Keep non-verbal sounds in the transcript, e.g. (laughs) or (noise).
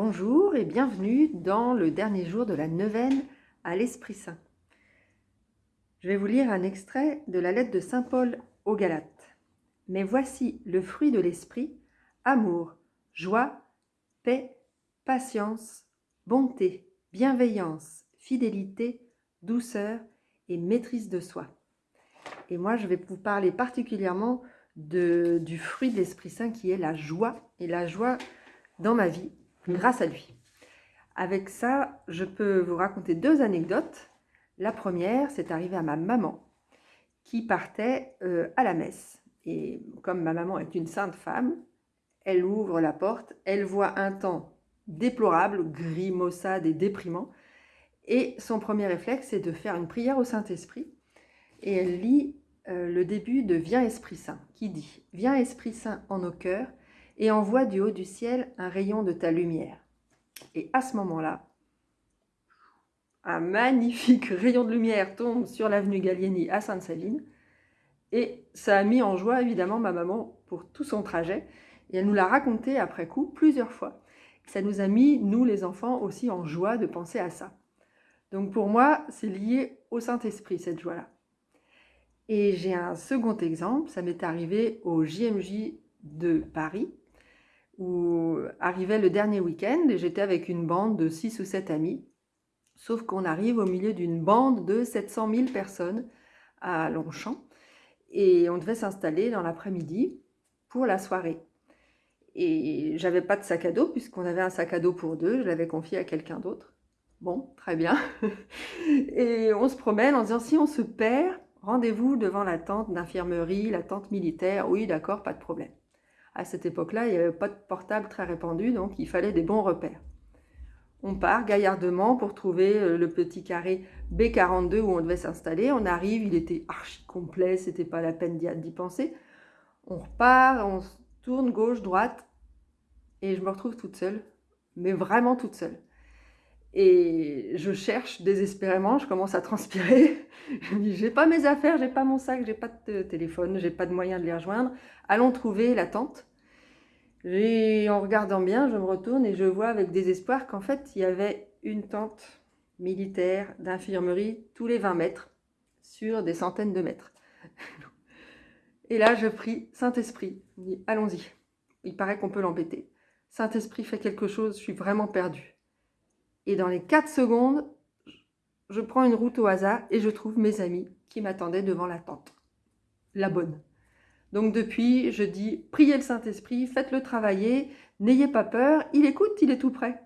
Bonjour et bienvenue dans le dernier jour de la neuvaine à l'Esprit Saint. Je vais vous lire un extrait de la lettre de Saint Paul aux Galates. Mais voici le fruit de l'Esprit, amour, joie, paix, patience, bonté, bienveillance, fidélité, douceur et maîtrise de soi. Et moi, je vais vous parler particulièrement du fruit de l'Esprit Saint qui est la joie, et la joie dans ma vie grâce à lui. Avec ça, je peux vous raconter deux anecdotes. La première, c'est arrivé à ma maman qui partait euh, à la messe. Et comme ma maman est une sainte femme, elle ouvre la porte, elle voit un temps déplorable, gris, maussade et déprimant. Et son premier réflexe, c'est de faire une prière au Saint-Esprit. Et elle lit euh, le début de Viens Esprit Saint, qui dit « Viens Esprit Saint en nos cœurs, et envoie du haut du ciel un rayon de ta lumière. Et à ce moment-là, un magnifique (laughs) rayon de lumière tombe sur l'avenue Gallieni à Sainte-Savine. Et ça a mis en joie évidemment ma maman pour tout son trajet. Et elle nous l'a raconté après coup plusieurs fois. Ça nous a mis, nous les enfants, aussi en joie de penser à ça. Donc pour moi, c'est lié au Saint-Esprit, cette joie-là. Et j'ai un second exemple, ça m'est arrivé au JMJ de Paris, où arrivait le dernier week-end et j'étais avec une bande de 6 ou 7 amis. Sauf qu'on arrive au milieu d'une bande de 700 000 personnes à Longchamp et on devait s'installer dans l'après-midi pour la soirée. Et j'avais pas de sac à dos puisqu'on avait un sac à dos pour deux, je l'avais confié à quelqu'un d'autre. Bon, très bien. (laughs) et on se promène en disant si on se perd, rendez-vous devant la tente d'infirmerie, la tente militaire. Oui, d'accord, pas de problème à cette époque-là, il n'y avait pas de portable très répandu, donc il fallait des bons repères. On part gaillardement pour trouver euh, le petit carré B42 où on devait s'installer. On arrive, il était archi complet, c'était pas la peine d'y penser. On repart, on tourne gauche, droite, et je me retrouve toute seule, mais vraiment toute seule. Et je cherche désespérément, je commence à transpirer. Je me dis, j'ai pas mes affaires, j'ai pas mon sac, j'ai pas de téléphone, j'ai pas de moyen de les rejoindre. Allons trouver la tente. Et en regardant bien, je me retourne et je vois avec désespoir qu'en fait, il y avait une tente militaire d'infirmerie tous les 20 mètres sur des centaines de mètres. Et là, je prie Saint-Esprit. allons-y. Il paraît qu'on peut l'embêter. Saint-Esprit fait quelque chose, je suis vraiment perdue. Et dans les 4 secondes, je prends une route au hasard et je trouve mes amis qui m'attendaient devant la tente. La bonne. Donc depuis, je dis, priez le Saint-Esprit, faites-le travailler, n'ayez pas peur, il écoute, il est tout prêt.